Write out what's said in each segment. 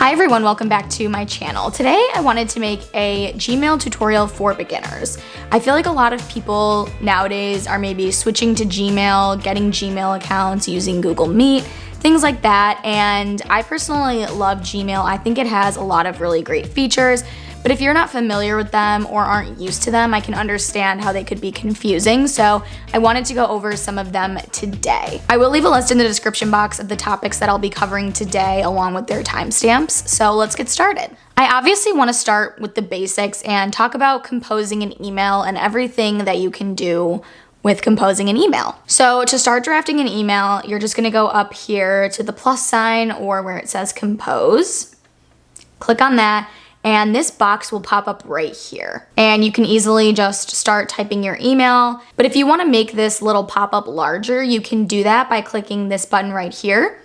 Hi everyone, welcome back to my channel. Today I wanted to make a Gmail tutorial for beginners. I feel like a lot of people nowadays are maybe switching to Gmail, getting Gmail accounts, using Google Meet, things like that, and I personally love Gmail. I think it has a lot of really great features, but if you're not familiar with them or aren't used to them, I can understand how they could be confusing. So I wanted to go over some of them today. I will leave a list in the description box of the topics that I'll be covering today along with their timestamps. So let's get started. I obviously want to start with the basics and talk about composing an email and everything that you can do with composing an email. So to start drafting an email, you're just gonna go up here to the plus sign or where it says compose. Click on that and this box will pop up right here. And you can easily just start typing your email. But if you wanna make this little pop-up larger, you can do that by clicking this button right here,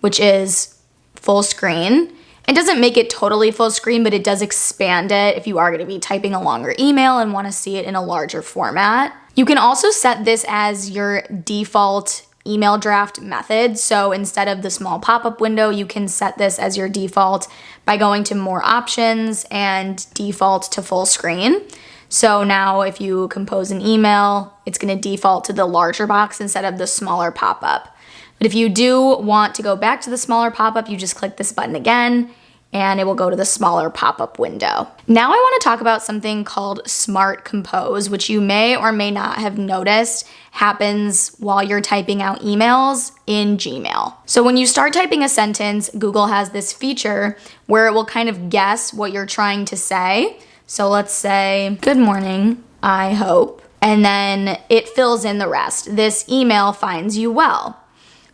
which is full screen. It doesn't make it totally full screen, but it does expand it if you are gonna be typing a longer email and wanna see it in a larger format. You can also set this as your default email draft method. So instead of the small pop-up window, you can set this as your default by going to more options and default to full screen. So now if you compose an email, it's gonna default to the larger box instead of the smaller pop-up. But if you do want to go back to the smaller pop-up, you just click this button again and it will go to the smaller pop-up window. Now I wanna talk about something called Smart Compose, which you may or may not have noticed happens while you're typing out emails in Gmail. So when you start typing a sentence, Google has this feature where it will kind of guess what you're trying to say. So let's say, good morning, I hope. And then it fills in the rest. This email finds you well.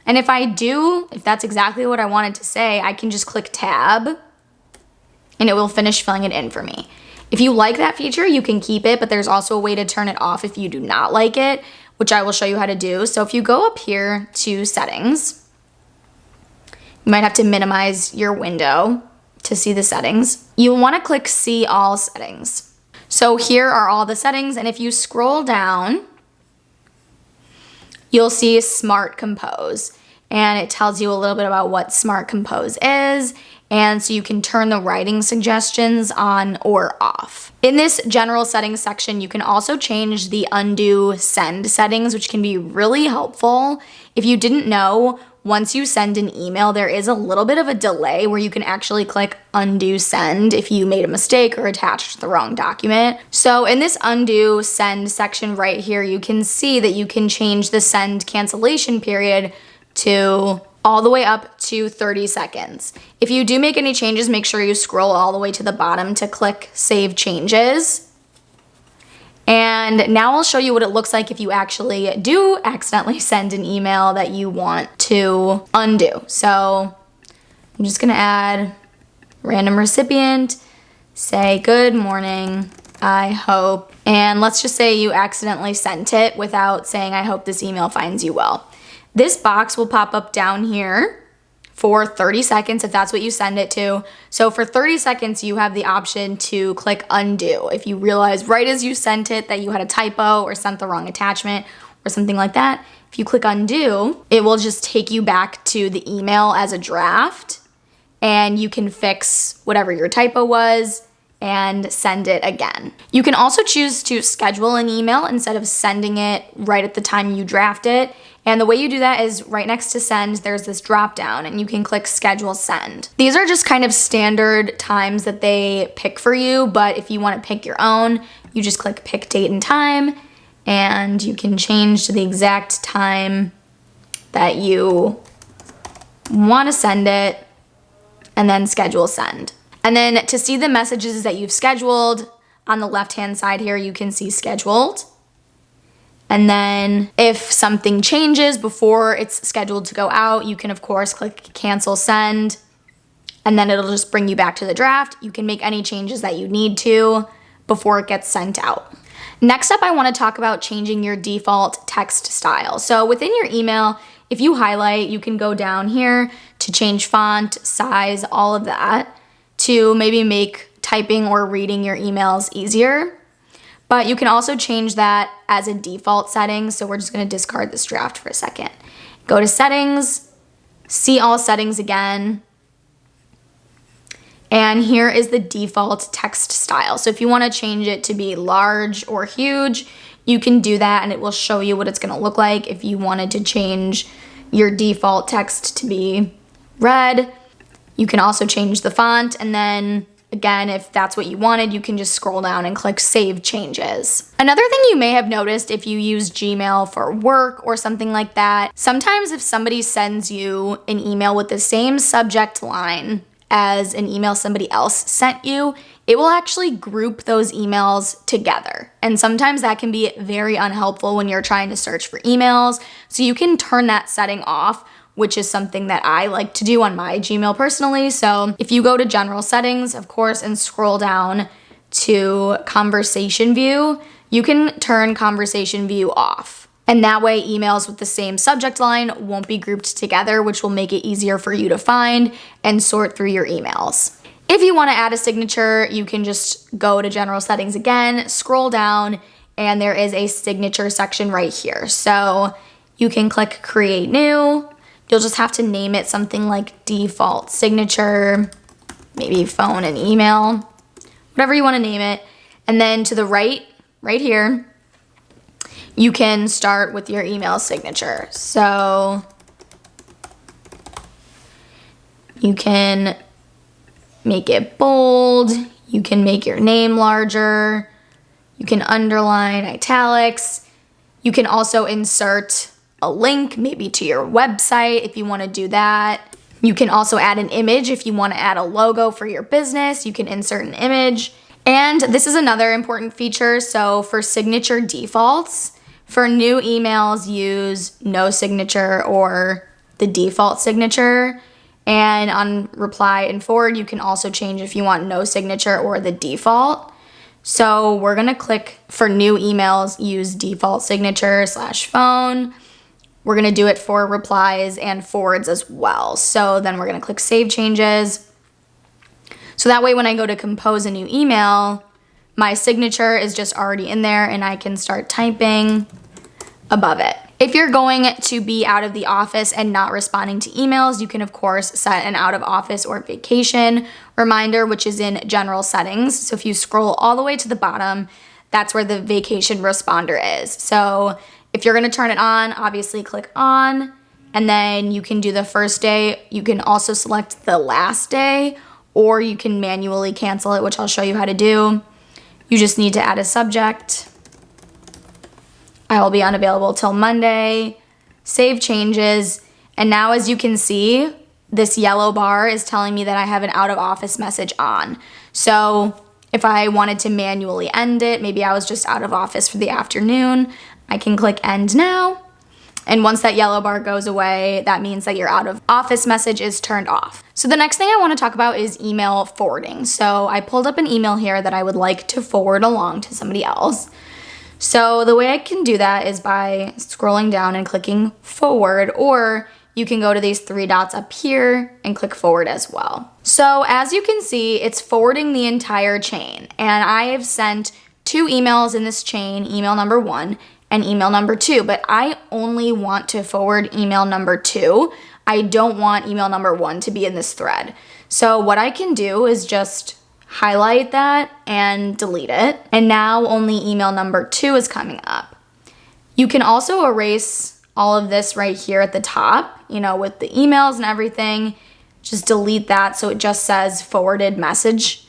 And if I do, if that's exactly what I wanted to say, I can just click tab and it will finish filling it in for me. If you like that feature, you can keep it, but there's also a way to turn it off if you do not like it, which I will show you how to do. So if you go up here to settings, you might have to minimize your window to see the settings. You'll wanna click see all settings. So here are all the settings, and if you scroll down, you'll see Smart Compose. And it tells you a little bit about what Smart Compose is. And so you can turn the writing suggestions on or off. In this general settings section, you can also change the undo send settings, which can be really helpful. If you didn't know, once you send an email, there is a little bit of a delay where you can actually click undo send if you made a mistake or attached the wrong document. So in this undo send section right here, you can see that you can change the send cancellation period to all the way up to 30 seconds. If you do make any changes, make sure you scroll all the way to the bottom to click save changes. And now I'll show you what it looks like if you actually do accidentally send an email that you want to undo. So I'm just gonna add random recipient, say good morning, I hope, and let's just say you accidentally sent it without saying I hope this email finds you well. This box will pop up down here for 30 seconds if that's what you send it to. So for 30 seconds, you have the option to click undo. If you realize right as you sent it that you had a typo or sent the wrong attachment or something like that, if you click undo, it will just take you back to the email as a draft and you can fix whatever your typo was and send it again. You can also choose to schedule an email instead of sending it right at the time you draft it and the way you do that is right next to send, there's this drop down and you can click schedule send. These are just kind of standard times that they pick for you, but if you want to pick your own, you just click pick date and time and you can change to the exact time that you want to send it and then schedule send. And then to see the messages that you've scheduled, on the left hand side here, you can see scheduled. And then if something changes before it's scheduled to go out, you can of course click cancel send and then it'll just bring you back to the draft. You can make any changes that you need to before it gets sent out. Next up, I wanna talk about changing your default text style. So within your email, if you highlight, you can go down here to change font, size, all of that to maybe make typing or reading your emails easier. But you can also change that as a default setting. So we're just gonna discard this draft for a second. Go to settings, see all settings again, And here is the default text style. So if you wanna change it to be large or huge, you can do that and it will show you what it's gonna look like if you wanted to change your default text to be red. You can also change the font and then Again, if that's what you wanted, you can just scroll down and click Save Changes. Another thing you may have noticed if you use Gmail for work or something like that, sometimes if somebody sends you an email with the same subject line as an email somebody else sent you, it will actually group those emails together. And sometimes that can be very unhelpful when you're trying to search for emails. So you can turn that setting off which is something that I like to do on my Gmail personally. So if you go to general settings, of course, and scroll down to conversation view, you can turn conversation view off. And that way emails with the same subject line won't be grouped together, which will make it easier for you to find and sort through your emails. If you wanna add a signature, you can just go to general settings again, scroll down, and there is a signature section right here. So you can click create new, You'll just have to name it something like default signature, maybe phone and email, whatever you want to name it. And then to the right, right here, you can start with your email signature. So you can make it bold, you can make your name larger, you can underline italics, you can also insert a link maybe to your website if you want to do that. You can also add an image if you want to add a logo for your business. You can insert an image. And this is another important feature. So for signature defaults, for new emails, use no signature or the default signature. And on reply and forward, you can also change if you want no signature or the default. So we're gonna click for new emails, use default signature slash phone. We're gonna do it for replies and forwards as well. So then we're gonna click Save Changes. So that way when I go to compose a new email, my signature is just already in there and I can start typing above it. If you're going to be out of the office and not responding to emails, you can of course set an out of office or vacation reminder, which is in general settings. So if you scroll all the way to the bottom, that's where the vacation responder is. So if you're gonna turn it on, obviously click on, and then you can do the first day. You can also select the last day, or you can manually cancel it, which I'll show you how to do. You just need to add a subject. I will be unavailable till Monday. Save changes. And now as you can see, this yellow bar is telling me that I have an out of office message on. So if I wanted to manually end it, maybe I was just out of office for the afternoon, I can click end now. And once that yellow bar goes away, that means that your out of office message is turned off. So the next thing I wanna talk about is email forwarding. So I pulled up an email here that I would like to forward along to somebody else. So the way I can do that is by scrolling down and clicking forward, or you can go to these three dots up here and click forward as well. So as you can see, it's forwarding the entire chain. And I have sent two emails in this chain, email number one, and email number two, but I only want to forward email number two. I don't want email number one to be in this thread. So what I can do is just highlight that and delete it. And now only email number two is coming up. You can also erase all of this right here at the top, you know, with the emails and everything. Just delete that so it just says forwarded message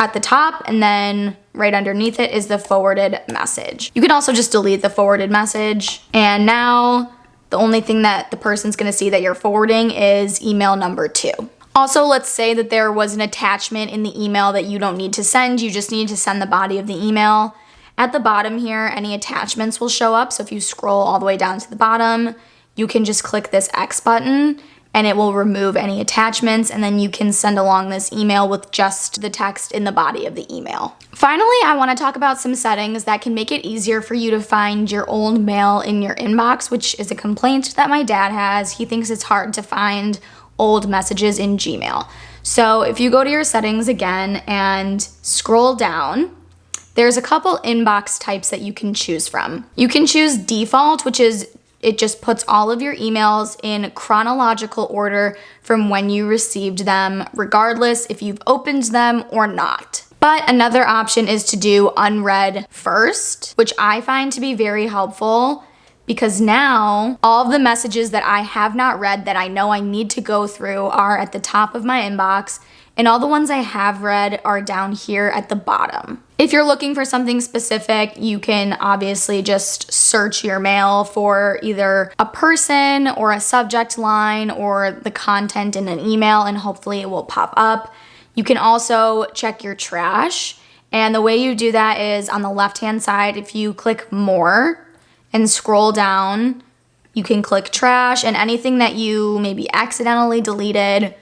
at the top and then right underneath it is the forwarded message. You can also just delete the forwarded message and now the only thing that the person's gonna see that you're forwarding is email number two. Also, let's say that there was an attachment in the email that you don't need to send, you just need to send the body of the email. At the bottom here, any attachments will show up, so if you scroll all the way down to the bottom, you can just click this X button and it will remove any attachments and then you can send along this email with just the text in the body of the email. Finally, I wanna talk about some settings that can make it easier for you to find your old mail in your inbox, which is a complaint that my dad has. He thinks it's hard to find old messages in Gmail. So if you go to your settings again and scroll down, there's a couple inbox types that you can choose from. You can choose default, which is It just puts all of your emails in chronological order from when you received them, regardless if you've opened them or not. But another option is to do unread first, which I find to be very helpful because now all the messages that I have not read that I know I need to go through are at the top of my inbox and all the ones I have read are down here at the bottom. If you're looking for something specific, you can obviously just search your mail for either a person or a subject line or the content in an email and hopefully it will pop up. You can also check your trash. And the way you do that is on the left hand side, if you click more and scroll down, you can click trash and anything that you maybe accidentally deleted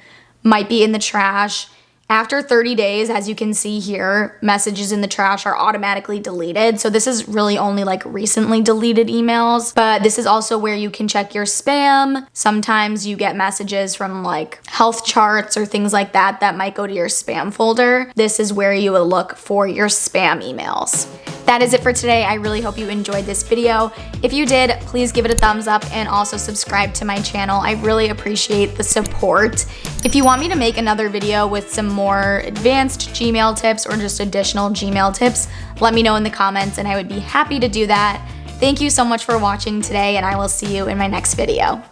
might be in the trash. After 30 days, as you can see here, messages in the trash are automatically deleted. So this is really only like recently deleted emails, but this is also where you can check your spam. Sometimes you get messages from like health charts or things like that that might go to your spam folder. This is where you will look for your spam emails. That is it for today. I really hope you enjoyed this video. If you did, please give it a thumbs up and also subscribe to my channel. I really appreciate the support. If you want me to make another video with some more advanced Gmail tips or just additional Gmail tips, let me know in the comments and I would be happy to do that. Thank you so much for watching today and I will see you in my next video.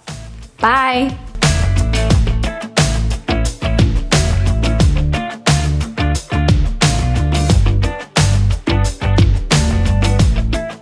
Bye!